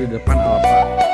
di depan Alfa.